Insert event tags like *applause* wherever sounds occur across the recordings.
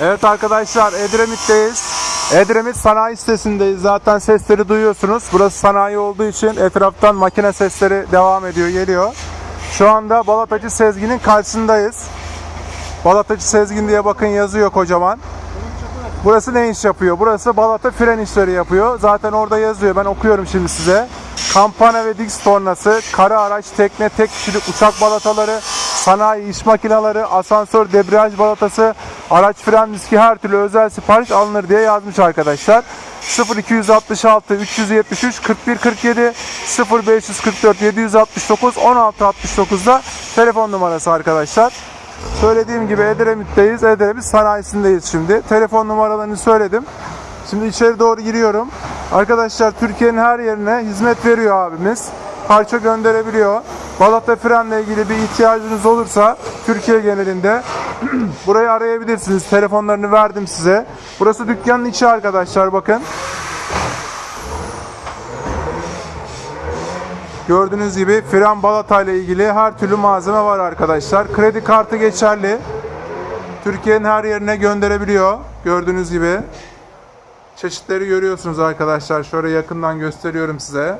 Evet arkadaşlar Edremit'teyiz. Edremit sanayi sitesindeyiz. Zaten sesleri duyuyorsunuz. Burası sanayi olduğu için etraftan makine sesleri devam ediyor, geliyor. Şu anda Balatacı Sezgin'in karşısındayız. Balatacı Sezgin diye bakın yazıyor kocaman. Burası ne iş yapıyor? Burası balata fren işleri yapıyor. Zaten orada yazıyor. Ben okuyorum şimdi size. Kampana ve Dix tornası, kara araç, tekne, tek kişilik uçak balataları, sanayi iş makineleri, asansör, debriyaj balatası, araç fren diski her türlü özel sipariş alınır diye yazmış arkadaşlar. 0266 373 41 47 0544 769 16 69'da telefon numarası arkadaşlar. Söylediğim gibi Edremit'teyiz. Edremit sanayisindeyiz şimdi. Telefon numaralarını söyledim. Şimdi içeri doğru giriyorum. Arkadaşlar Türkiye'nin her yerine hizmet veriyor abimiz. Parça gönderebiliyor. Balata frenle ilgili bir ihtiyacınız olursa Türkiye genelinde *clears throat* burayı arayabilirsiniz. Telefonlarını verdim size. Burası dükkanın içi arkadaşlar bakın. Gördüğünüz gibi fren balata ile ilgili her türlü malzeme var arkadaşlar. Kredi kartı geçerli. Türkiye'nin her yerine gönderebiliyor. Gördüğünüz gibi. Çeşitleri görüyorsunuz arkadaşlar. Şöyle yakından gösteriyorum size.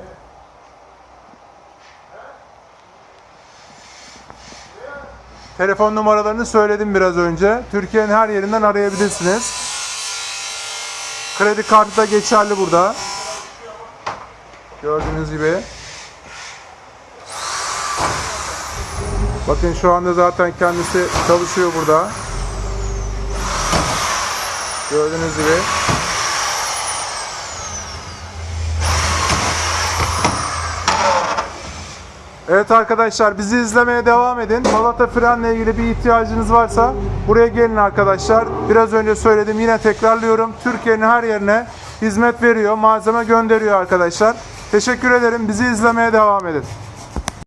Telefon numaralarını söyledim biraz önce. Türkiye'nin her yerinden arayabilirsiniz. Kredi kartı da geçerli burada. Gördüğünüz gibi. Bakın şu anda zaten kendisi çalışıyor burada. Gördüğünüz gibi. Evet arkadaşlar bizi izlemeye devam edin. Balata frenle ilgili bir ihtiyacınız varsa buraya gelin arkadaşlar. Biraz önce söyledim yine tekrarlıyorum. Türkiye'nin her yerine hizmet veriyor, malzeme gönderiyor arkadaşlar. Teşekkür ederim. Bizi izlemeye devam edin.